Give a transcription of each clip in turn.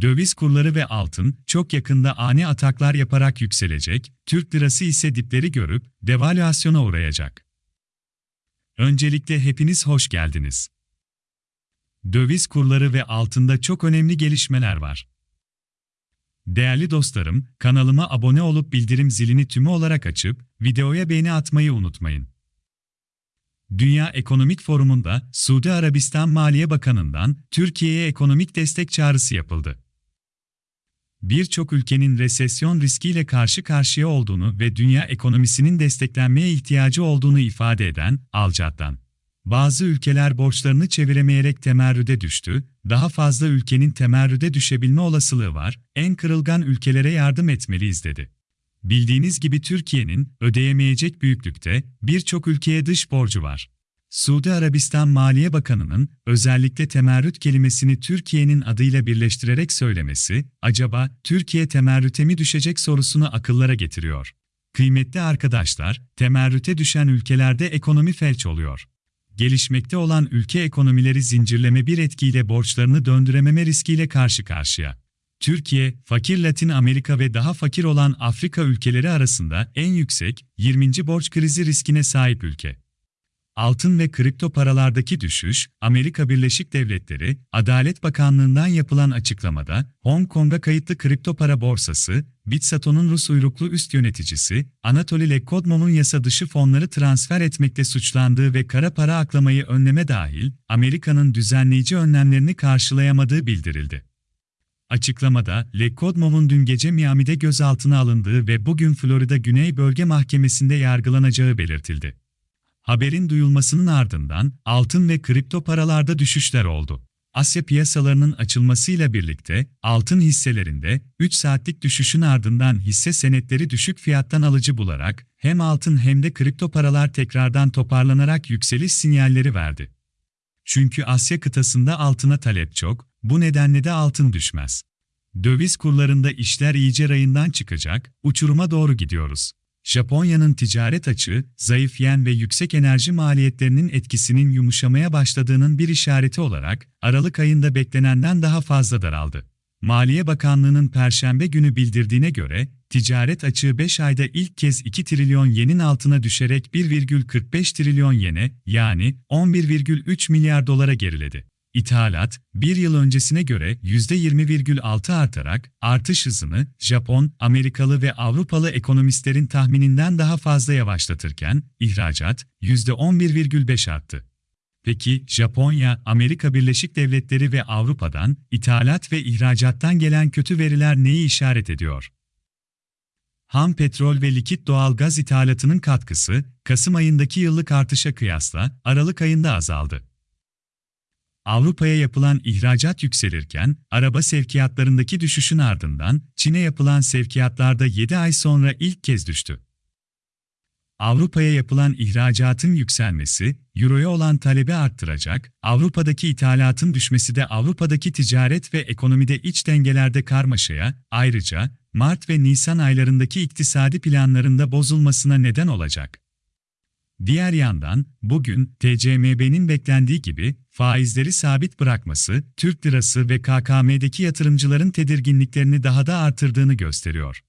Döviz kurları ve altın çok yakında ani ataklar yaparak yükselecek, Türk lirası ise dipleri görüp devalüasyona uğrayacak. Öncelikle hepiniz hoş geldiniz. Döviz kurları ve altında çok önemli gelişmeler var. Değerli dostlarım, kanalıma abone olup bildirim zilini tümü olarak açıp videoya beğeni atmayı unutmayın. Dünya Ekonomik Forumu'nda Suudi Arabistan Maliye Bakanı'ndan Türkiye'ye ekonomik destek çağrısı yapıldı. Birçok ülkenin resesyon riskiyle karşı karşıya olduğunu ve dünya ekonomisinin desteklenmeye ihtiyacı olduğunu ifade eden Alcat'tan. Bazı ülkeler borçlarını çeviremeyerek temerrüde düştü, daha fazla ülkenin temerrüde düşebilme olasılığı var, en kırılgan ülkelere yardım etmeliyiz dedi. Bildiğiniz gibi Türkiye'nin ödeyemeyecek büyüklükte birçok ülkeye dış borcu var. Suudi Arabistan Maliye Bakanı'nın özellikle temerrüt kelimesini Türkiye'nin adıyla birleştirerek söylemesi, acaba Türkiye temerrüte mi düşecek sorusunu akıllara getiriyor. Kıymetli arkadaşlar, temerrüte düşen ülkelerde ekonomi felç oluyor. Gelişmekte olan ülke ekonomileri zincirleme bir etkiyle borçlarını döndürememe riskiyle karşı karşıya. Türkiye, fakir Latin Amerika ve daha fakir olan Afrika ülkeleri arasında en yüksek 20. borç krizi riskine sahip ülke. Altın ve kripto paralardaki düşüş, Amerika Birleşik Devletleri, Adalet Bakanlığı'ndan yapılan açıklamada, Hong Kong'a kayıtlı kripto para borsası, Bitsato'nun Rus uyruklu üst yöneticisi, Anatoly Lekodmov'un yasa dışı fonları transfer etmekle suçlandığı ve kara para aklamayı önleme dahil, Amerika'nın düzenleyici önlemlerini karşılayamadığı bildirildi. Açıklamada, Lekodmov'un dün gece Miami'de gözaltına alındığı ve bugün Florida Güney Bölge Mahkemesi'nde yargılanacağı belirtildi. Haberin duyulmasının ardından altın ve kripto paralarda düşüşler oldu. Asya piyasalarının açılmasıyla birlikte altın hisselerinde 3 saatlik düşüşün ardından hisse senetleri düşük fiyattan alıcı bularak hem altın hem de kripto paralar tekrardan toparlanarak yükseliş sinyalleri verdi. Çünkü Asya kıtasında altına talep çok, bu nedenle de altın düşmez. Döviz kurlarında işler iyice rayından çıkacak, uçuruma doğru gidiyoruz. Japonya'nın ticaret açığı, zayıf yen ve yüksek enerji maliyetlerinin etkisinin yumuşamaya başladığının bir işareti olarak, Aralık ayında beklenenden daha fazla daraldı. Maliye Bakanlığı'nın Perşembe günü bildirdiğine göre, ticaret açığı 5 ayda ilk kez 2 trilyon yenin altına düşerek 1,45 trilyon yene, yani 11,3 milyar dolara geriledi. İthalat, bir yıl öncesine göre %20,6 artarak artış hızını Japon, Amerikalı ve Avrupalı ekonomistlerin tahmininden daha fazla yavaşlatırken ihracat %11,5 arttı. Peki Japonya, Amerika Birleşik Devletleri ve Avrupa'dan ithalat ve ihracattan gelen kötü veriler neyi işaret ediyor? Ham petrol ve likit doğal gaz ithalatının katkısı Kasım ayındaki yıllık artışa kıyasla Aralık ayında azaldı. Avrupa'ya yapılan ihracat yükselirken, araba sevkiyatlarındaki düşüşün ardından Çin'e yapılan sevkiyatlarda 7 ay sonra ilk kez düştü. Avrupa'ya yapılan ihracatın yükselmesi, Euro'ya olan talebi arttıracak, Avrupa'daki ithalatın düşmesi de Avrupa'daki ticaret ve ekonomide iç dengelerde karmaşaya, ayrıca Mart ve Nisan aylarındaki iktisadi planlarında bozulmasına neden olacak. Diğer yandan, bugün TCMB'nin beklendiği gibi faizleri sabit bırakması, Türk lirası ve KKM'deki yatırımcıların tedirginliklerini daha da artırdığını gösteriyor.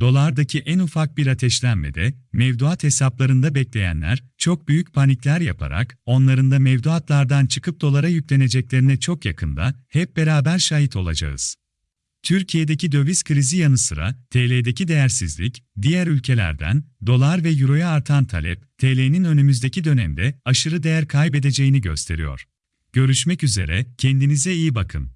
Dolardaki en ufak bir ateşlenmede, mevduat hesaplarında bekleyenler, çok büyük panikler yaparak, onların da mevduatlardan çıkıp dolara yükleneceklerine çok yakında, hep beraber şahit olacağız. Türkiye'deki döviz krizi yanı sıra TL'deki değersizlik, diğer ülkelerden dolar ve euroya artan talep, TL'nin önümüzdeki dönemde aşırı değer kaybedeceğini gösteriyor. Görüşmek üzere, kendinize iyi bakın.